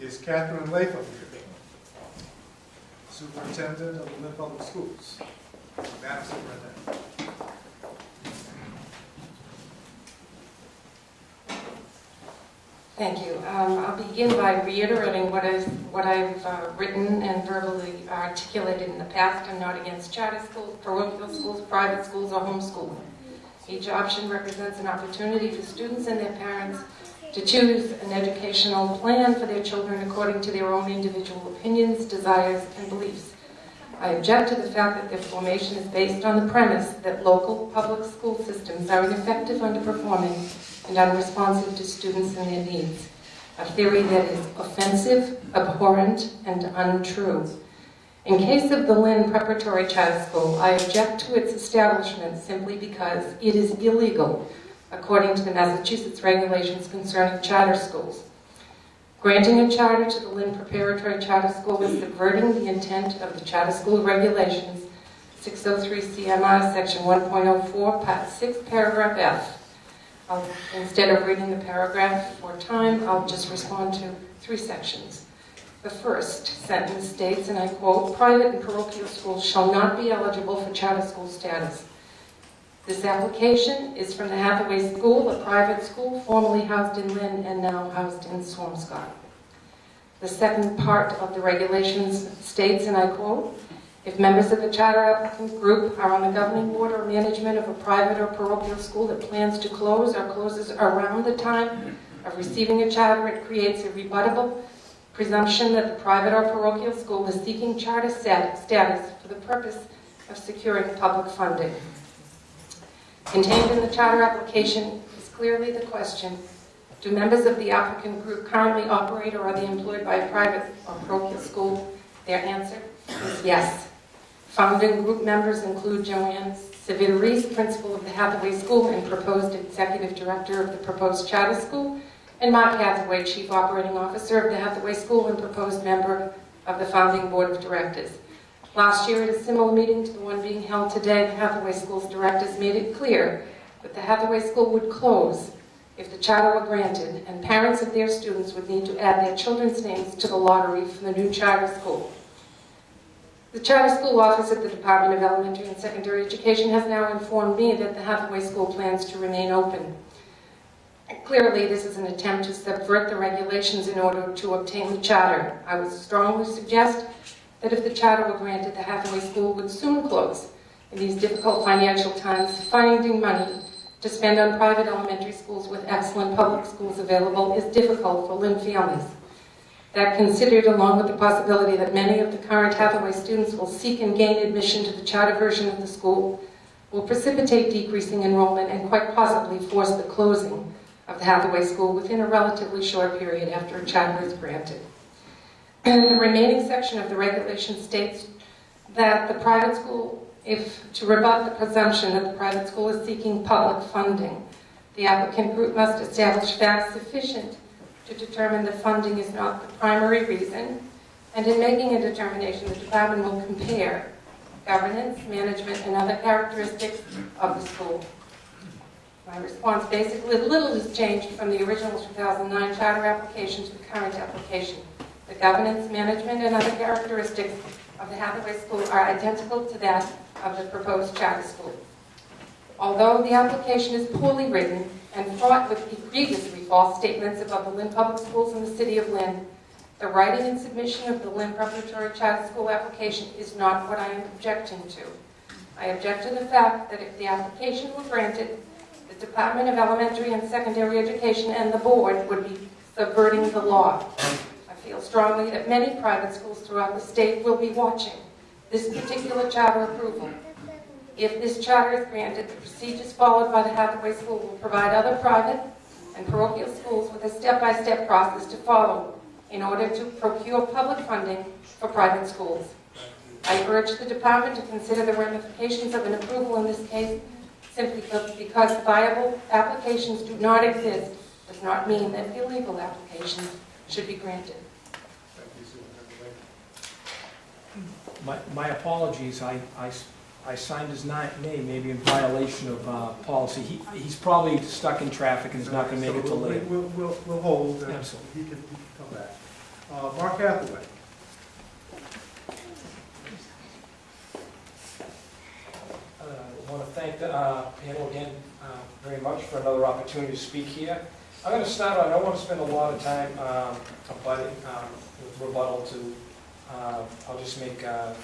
Is Catherine Latham here? Superintendent of the Lynn Public Schools. Madam Superintendent. Thank you. Um, I'll begin by reiterating what I've, what I've uh, written and verbally articulated in the past. I'm not against charter schools, parochial schools, private schools, or homeschooling. Each option represents an opportunity for students and their parents to choose an educational plan for their children according to their own individual opinions, desires, and beliefs. I object to the fact that their formation is based on the premise that local public school systems are ineffective, underperforming, and unresponsive to students and their needs. A theory that is offensive, abhorrent, and untrue. In case of the Lynn Preparatory Charter School, I object to its establishment simply because it is illegal, according to the Massachusetts regulations concerning charter schools. Granting a charter to the Lynn Preparatory Charter School is subverting the intent of the charter school regulations, 603 CMR, section 1.04, part 6, paragraph F. I'll, instead of reading the paragraph for time, I'll just respond to three sections. The first sentence states, and I quote, "Private and parochial schools shall not be eligible for charter school status." This application is from the Hathaway School, a private school formerly housed in Lynn and now housed in Swampscott. The second part of the regulations states, and I quote, "If members of the charter applicant group are on the governing board or management of a private or parochial school that plans to close or closes around the time of receiving a charter, it creates a rebuttable presumption that the private or parochial school is seeking charter status for the purpose of securing public funding. Contained in the charter application is clearly the question, do members of the applicant group currently operate or are they employed by a private or parochial school? Their answer is yes. Founding group members include Joanne Civitarese, principal of the Hathaway School and proposed executive director of the proposed charter school, and Mark Hathaway, Chief Operating Officer of the Hathaway School and proposed member of the founding board of directors. Last year, at a similar meeting to the one being held today, the Hathaway School's directors made it clear that the Hathaway School would close if the charter were granted, and parents of their students would need to add their children's names to the lottery for the new charter school. The charter school office at the Department of Elementary and Secondary Education has now informed me that the Hathaway School plans to remain open. Clearly, this is an attempt to subvert the regulations in order to obtain the charter. I would strongly suggest that if the charter were granted, the Hathaway School would soon close. In these difficult financial times, finding money to spend on private elementary schools with excellent public schools available is difficult for Lynn families. That considered, along with the possibility that many of the current Hathaway students will seek and gain admission to the charter version of the school, will precipitate decreasing enrollment and quite possibly force the closing of the Hathaway School within a relatively short period after a charter is granted. And the remaining section of the regulation states that the private school, if to rebut the presumption that the private school is seeking public funding, the applicant group must establish facts sufficient to determine that funding is not the primary reason, and in making a determination, the department will compare governance, management, and other characteristics of the school. My response basically, little has changed from the original 2009 charter application to the current application. The governance, management, and other characteristics of the Hathaway School are identical to that of the proposed charter school. Although the application is poorly written and fraught with egregiously false statements about the Lynn Public Schools in the city of Lynn, the writing and submission of the Lynn Preparatory Charter School application is not what I am objecting to. I object to the fact that if the application were granted, the Department of Elementary and Secondary Education and the board would be subverting the law. Feel strongly that many private schools throughout the state will be watching this particular charter approval. If this charter is granted, the procedures followed by the Hathaway School will provide other private and parochial schools with a step-by-step process to follow in order to procure public funding for private schools. I urge the department to consider the ramifications of an approval in this case simply because viable applications do not exist does not mean that illegal applications should be granted. Thank you, Superintendent Latham. My, my apologies, I, I, I signed his ni- name, maybe in violation of uh, policy. He, he's probably stuck in traffic and is not gonna make it till So we'll- later. We'll, we'll, we'll hold, and Absolutely. he can, he can come back. Uh, Mark Hathaway. Uh, I want to thank the uh, panel again uh, very much for another opportunity to speak here. I'm going to start, I don't want to spend a lot of time um, abutting, um, rebuttal to, uh, I'll just make uh,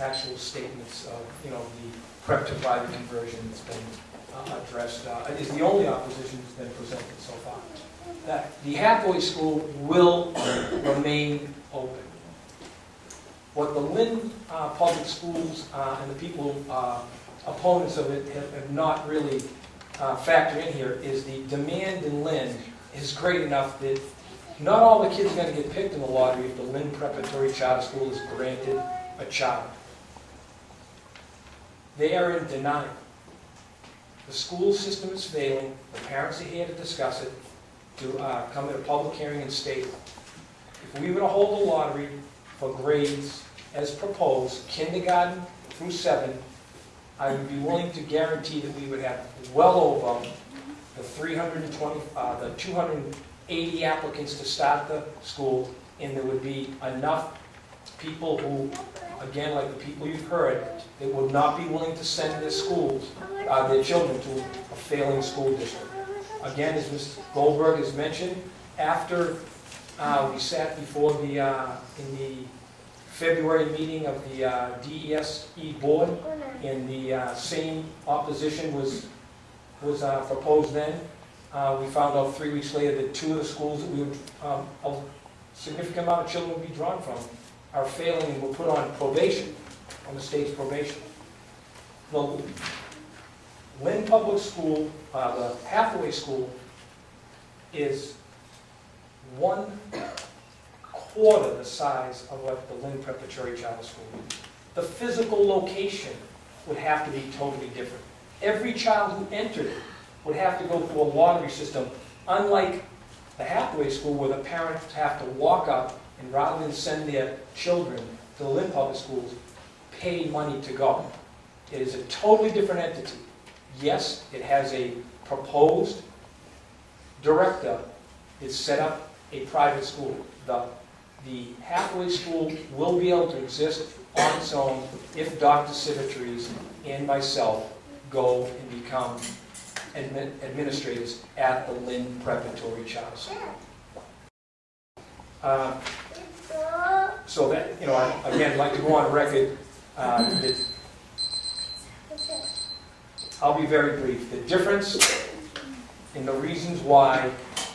actual statements of, you know, the prep to conversion that's been uh, addressed, uh, is the only opposition that's been presented so far. That the Hathaway School will remain open. What the Lynn uh, Public Schools uh, and the people opponents of it have, have not really uh, factored in here is the demand in Lynn is great enough that not all the kids are going to get picked in the lottery if the Lynn Preparatory Charter School is granted a charter. They are in denial. The school system is failing, the parents are here to discuss it, to uh, come at a public hearing and state, if we were to hold a lottery for grades as proposed, kindergarten through seven, I would be willing to guarantee that we would have well over the 320, uh, the 280 applicants to start the school, and there would be enough people who, again, like the people you've heard, that would not be willing to send their schools, uh, their children to a failing school district. Again, as Ms. Goldberg has mentioned, after uh, we sat before the, uh, in the February meeting of the uh, DESE board, and the uh, same opposition was, was uh, proposed then. Uh, We found out three weeks later that two of the schools that we would, um, a significant amount of children would be drawn from are failing and were put on probation, on the state's probation. The Lynn Public School, uh, the Hathaway School is one quarter the size of what the Lynn Preparatory Charter School is. The physical location would have to be totally different. Every child who entered it would have to go through a lottery system, unlike the Hathaway School where the parents have to walk up and rather than send their children to the Lynn Public Schools, pay money to go. It is a totally different entity. Yes, it has a proposed director that set up a private school. The, the Hathaway School will be able to exist on its own if Dr. Civitarese and myself go and become admin- administrators at the Lynn Preparatory Charter School. Uh, So that, you know, I- again, I'd like to go on record uh, that I'll be very brief. The difference in the reasons why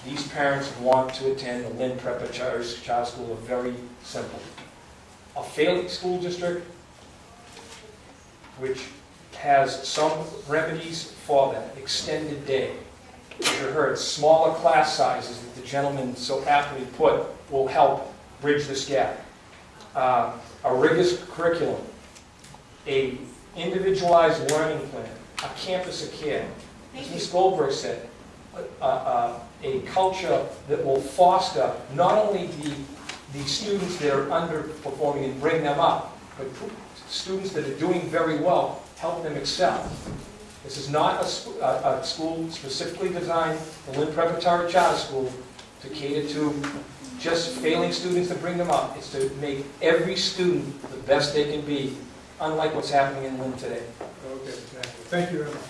these parents want to attend the Lynn Preparatory Charter School are very simple. A failing school district, which has some remedies for that, extended day. As you heard, smaller class sizes that the gentleman so aptly put will help bridge this gap. Uh, A rigorous curriculum, a individualized learning plan, a campus of care. As Ms. Goldberg said, a- a, culture that will foster not only the, the students that are underperforming and bring them up, but students that are doing very well, help them excel. This is not a, a, a school specifically designed, the Lynn Preparatory Charter School, to cater to just failing students to bring them up. It's to make every student the best they can be, unlike what's happening in Lynn today. Okay, exactly. Thank you very much.